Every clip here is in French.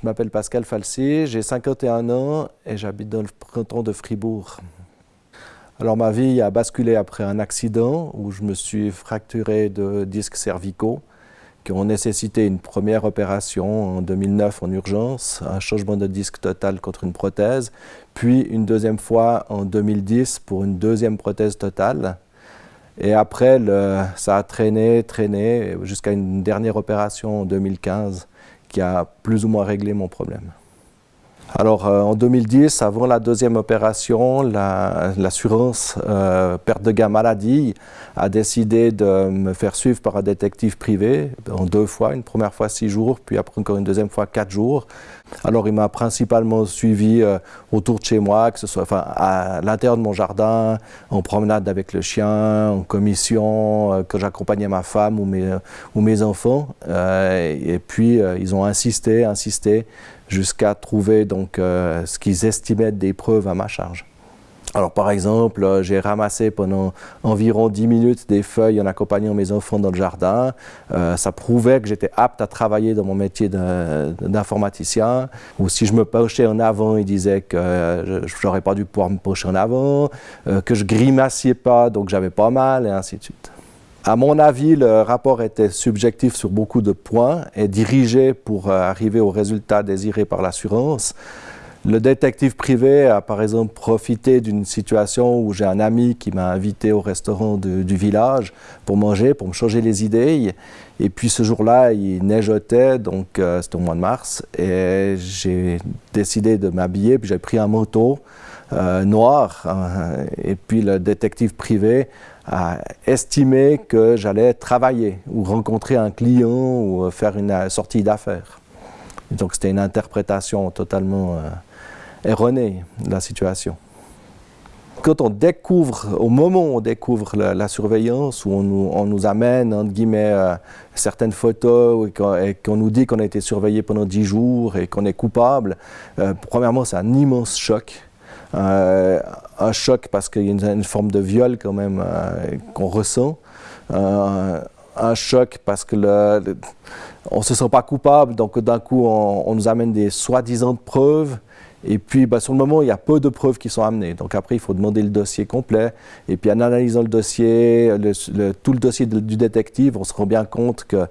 Je m'appelle Pascal Falsi, j'ai 51 ans et j'habite dans le canton de Fribourg. Alors ma vie a basculé après un accident où je me suis fracturé de disques cervicaux qui ont nécessité une première opération en 2009 en urgence, un changement de disque total contre une prothèse, puis une deuxième fois en 2010 pour une deuxième prothèse totale. Et après, ça a traîné, traîné, jusqu'à une dernière opération en 2015 qui a plus ou moins réglé mon problème. Alors euh, en 2010, avant la deuxième opération, l'assurance euh, perte de gain maladie a décidé de me faire suivre par un détective privé en deux fois, une première fois six jours, puis après encore une deuxième fois quatre jours. Alors il m'a principalement suivi euh, autour de chez moi, que ce soit à l'intérieur de mon jardin, en promenade avec le chien, en commission, que j'accompagnais ma femme ou mes, mes enfants. et puis ils ont insisté, insisté jusqu'à trouver donc, euh, ce qu'ils estimaient des preuves à ma charge. Alors par exemple, euh, j'ai ramassé pendant environ 10 minutes des feuilles en accompagnant mes enfants dans le jardin. Euh, ça prouvait que j'étais apte à travailler dans mon métier d'informaticien. Ou si je me penchais en avant, ils disaient que je n'aurais pas dû pouvoir me pencher en avant, que je grimaciais pas, donc j'avais pas mal, et ainsi de suite. À mon avis, le rapport était subjectif sur beaucoup de points et dirigé pour euh, arriver au résultat désiré par l'assurance. Le détective privé a par exemple profité d'une situation où j'ai un ami qui m'a invité au restaurant du village pour manger, pour me changer les idées. Et puis ce jour-là, il neigeotait, donc euh, c'était au mois de mars, et j'ai décidé de m'habiller, puis j'ai pris un manteau euh, noir. Hein, et puis le détective privé a estimé que j'allais travailler ou rencontrer un client ou faire une sortie d'affaires. Donc c'était une interprétation totalement euh, erronée de la situation. Quand on découvre, au moment où on découvre la, surveillance, où on nous, amène, entre guillemets, euh, certaines photos et qu'on nous dit qu'on a été surveillé pendant 10 jours et qu'on est coupable, euh, premièrement, c'est un immense choc. Un choc parce qu'il y a une, forme de viol quand même qu'on ressent. Euh, un choc parce que le, on se sent pas coupable, donc d'un coup on, nous amène des soi-disant preuves. Et puis, bah, sur le moment, il y a peu de preuves qui sont amenées. Donc après, il faut demander le dossier complet. Et puis, en analysant le dossier, tout le dossier du détective, on se rend bien compte que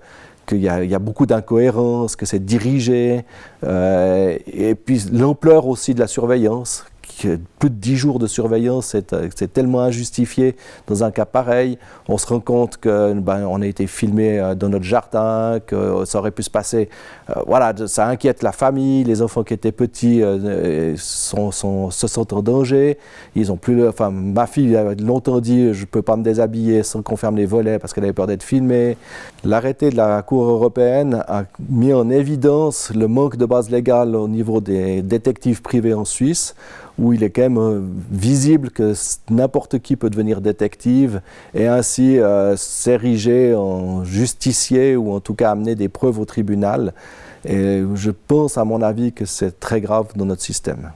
qu'il y, y, a beaucoup d'incohérences, que c'est dirigé, et puis l'ampleur aussi de la surveillance, plus de 10 jours de surveillance, c'est tellement injustifié dans un cas pareil. On se rend compte qu'on ben, a été filmé euh, dans notre jardin, que ça aurait pu se passer. Euh, voilà, ça inquiète la famille, les enfants qui étaient petits euh, sont, se sentent en danger. Ils ont plus, enfin, ma fille a longtemps dit je ne peux pas me déshabiller sans qu'on ferme les volets parce qu'elle avait peur d'être filmée. L'arrêté de la Cour européenne a mis en évidence le manque de base légale au niveau des détectives privés en Suisse où il est quand même euh, visible que n'importe qui peut devenir détective et ainsi euh, s'ériger en justicier ou en tout cas amener des preuves au tribunal. Et je pense, à mon avis, que c'est très grave dans notre système.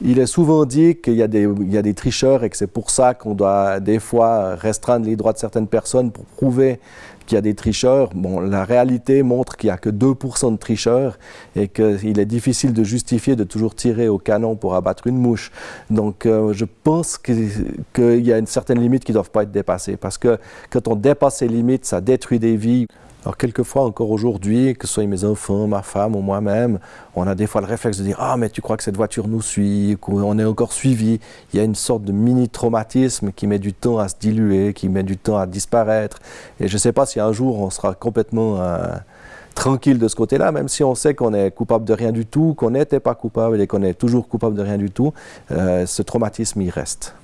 Il est souvent dit qu'il y, a des tricheurs et que c'est pour ça qu'on doit des fois restreindre les droits de certaines personnes pour prouver qu'il y a des tricheurs. Bon, la réalité montre qu'il n'y a que 2% de tricheurs et qu'il est difficile de justifier de toujours tirer au canon pour abattre une mouche. Donc euh, je pense qu'il y a une certaine limite qui ne doivent pas être dépassées parce que quand on dépasse ces limites, ça détruit des vies. Alors quelquefois encore aujourd'hui, que ce soit mes enfants, ma femme ou moi-même, on a des fois le réflexe de dire « Ah mais tu crois que cette voiture nous suit, qu'on est encore suivi ». Il y a une sorte de mini-traumatisme qui met du temps à se diluer, qui met du temps à disparaître. Et je ne sais pas si un jour on sera complètement euh, tranquille de ce côté-là, même si on sait qu'on est coupable de rien du tout, qu'on n'était pas coupable et qu'on est toujours coupable de rien du tout, euh, ce traumatisme il reste.